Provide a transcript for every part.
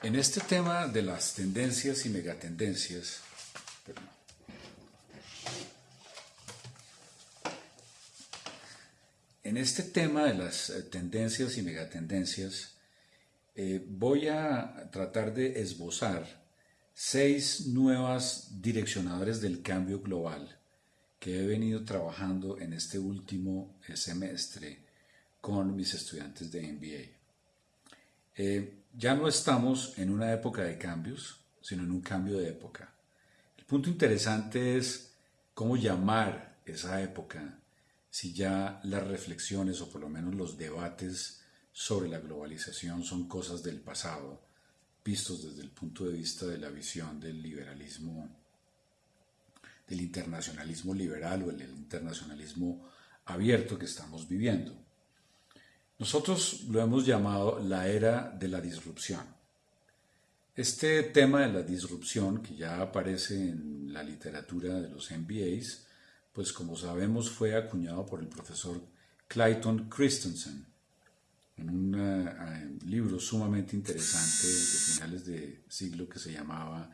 En este tema de las tendencias y megatendencias, en este tema de las eh, tendencias y megatendencias, eh, voy a tratar de esbozar seis nuevas direccionadores del cambio global que he venido trabajando en este último eh, semestre con mis estudiantes de MBA. Eh, ya no estamos en una época de cambios, sino en un cambio de época. El punto interesante es cómo llamar esa época si ya las reflexiones o por lo menos los debates sobre la globalización son cosas del pasado, vistos desde el punto de vista de la visión del liberalismo, del internacionalismo liberal o el internacionalismo abierto que estamos viviendo. Nosotros lo hemos llamado la era de la disrupción. Este tema de la disrupción, que ya aparece en la literatura de los MBAs, pues como sabemos fue acuñado por el profesor Clayton Christensen en un eh, libro sumamente interesante de finales de siglo que se llamaba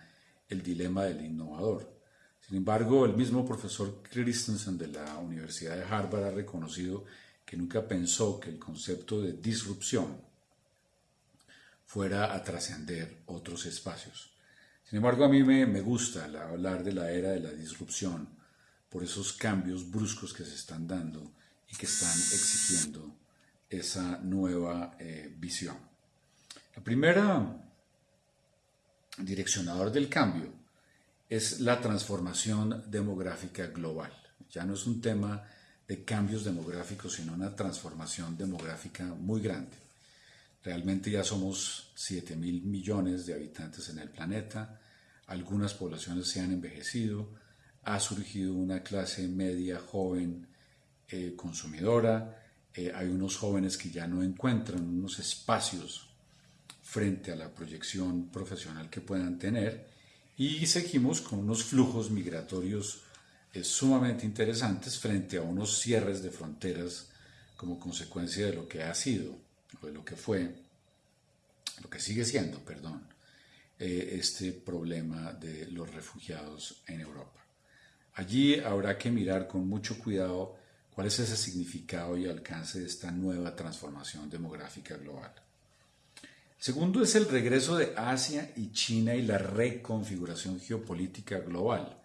El dilema del innovador. Sin embargo, el mismo profesor Christensen de la Universidad de Harvard ha reconocido que nunca pensó que el concepto de disrupción fuera a trascender otros espacios. Sin embargo, a mí me, me gusta hablar de la era de la disrupción por esos cambios bruscos que se están dando y que están exigiendo esa nueva eh, visión. La primera direccionador del cambio es la transformación demográfica global. Ya no es un tema de cambios demográficos, sino una transformación demográfica muy grande. Realmente ya somos 7 mil millones de habitantes en el planeta, algunas poblaciones se han envejecido, ha surgido una clase media joven eh, consumidora, eh, hay unos jóvenes que ya no encuentran unos espacios frente a la proyección profesional que puedan tener. Y seguimos con unos flujos migratorios eh, sumamente interesantes frente a unos cierres de fronteras como consecuencia de lo que ha sido, o de lo que fue, lo que sigue siendo, perdón, eh, este problema de los refugiados en Europa. Allí habrá que mirar con mucho cuidado cuál es ese significado y alcance de esta nueva transformación demográfica global. Segundo es el regreso de Asia y China y la reconfiguración geopolítica global.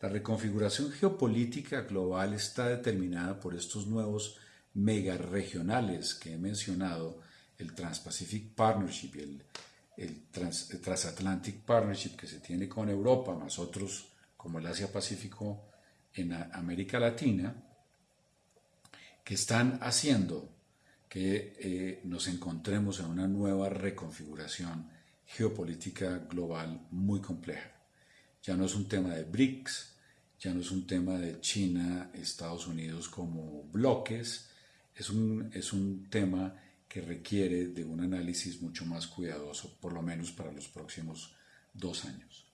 La reconfiguración geopolítica global está determinada por estos nuevos megaregionales que he mencionado, el Trans-Pacific Partnership, el, el, Transatlantic Partnership que se tiene con Europa, más otros como el Asia-Pacífico en América Latina, que están haciendo que eh, nos encontremos en una nueva reconfiguración geopolítica global muy compleja. Ya no es un tema de BRICS, ya no es un tema de China, Estados Unidos como bloques, es un, es un tema que requiere de un análisis mucho más cuidadoso, por lo menos para los próximos dos años.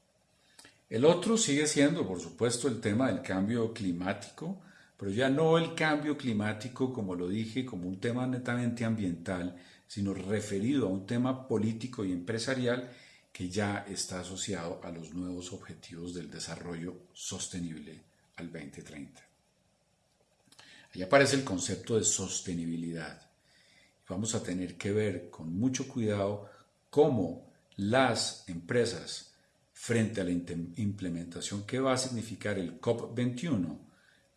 El otro sigue siendo, por supuesto, el tema del cambio climático, pero ya no el cambio climático, como lo dije, como un tema netamente ambiental, sino referido a un tema político y empresarial que ya está asociado a los nuevos objetivos del desarrollo sostenible al 2030. Ahí aparece el concepto de sostenibilidad. Vamos a tener que ver con mucho cuidado cómo las empresas, frente a la implementación que va a significar el COP21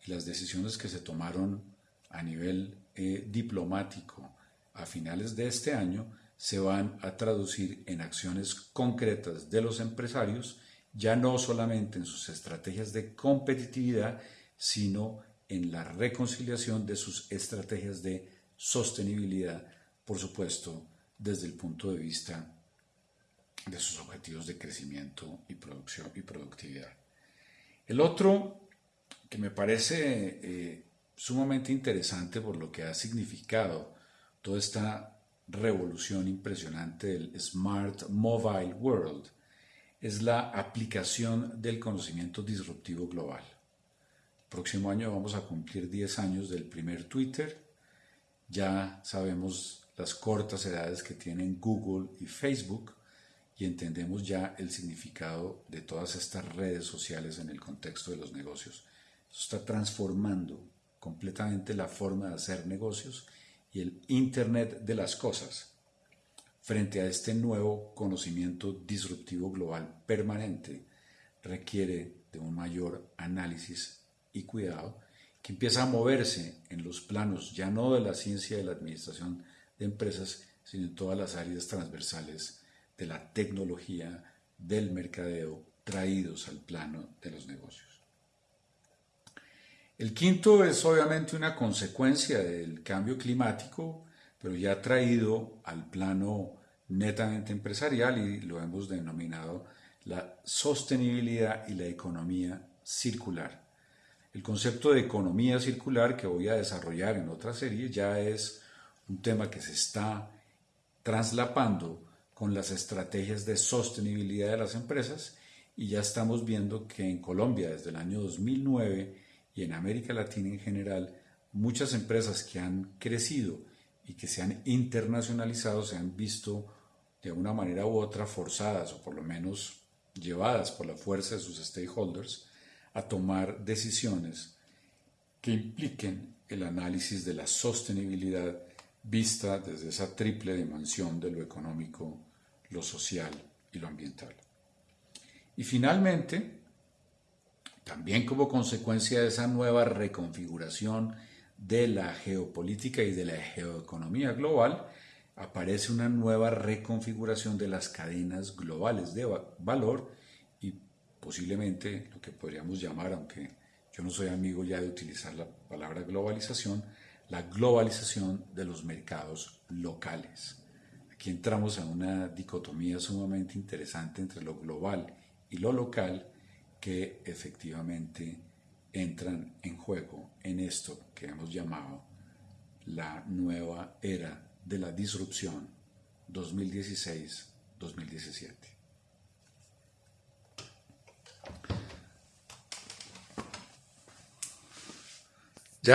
y las decisiones que se tomaron a nivel eh, diplomático a finales de este año se van a traducir en acciones concretas de los empresarios, ya no solamente en sus estrategias de competitividad, sino en la reconciliación de sus estrategias de sostenibilidad, por supuesto, desde el punto de vista de sus objetivos de crecimiento y producción y productividad. El otro que me parece eh, sumamente interesante por lo que ha significado toda esta revolución impresionante del Smart Mobile World, es la aplicación del conocimiento disruptivo global. El próximo año vamos a cumplir 10 años del primer Twitter. Ya sabemos las cortas edades que tienen Google y Facebook y entendemos ya el significado de todas estas redes sociales en el contexto de los negocios. Eso está transformando completamente la forma de hacer negocios y el Internet de las cosas. Frente a este nuevo conocimiento disruptivo global permanente, requiere de un mayor análisis y cuidado que empieza a moverse en los planos ya no de la ciencia de la administración de empresas, sino en todas las áreas transversales de la tecnología, del mercadeo, traídos al plano de los negocios. El quinto es obviamente una consecuencia del cambio climático, pero ya traído al plano netamente empresarial y lo hemos denominado la sostenibilidad y la economía circular. El concepto de economía circular que voy a desarrollar en otra serie ya es un tema que se está traslapando con las estrategias de sostenibilidad de las empresas y ya estamos viendo que en Colombia desde el año 2009 y en América Latina en general muchas empresas que han crecido y que se han internacionalizado se han visto de una manera u otra forzadas o por lo menos llevadas por la fuerza de sus stakeholders a tomar decisiones que impliquen el análisis de la sostenibilidad vista desde esa triple dimensión de lo económico, lo social y lo ambiental. Y finalmente, también como consecuencia de esa nueva reconfiguración de la geopolítica y de la geoeconomía global, aparece una nueva reconfiguración de las cadenas globales de valor y posiblemente lo que podríamos llamar, aunque yo no soy amigo ya de utilizar la palabra globalización, la globalización de los mercados locales. Aquí entramos en una dicotomía sumamente interesante entre lo global y lo local que efectivamente entran en juego en esto que hemos llamado la nueva era de la disrupción 2016-2017.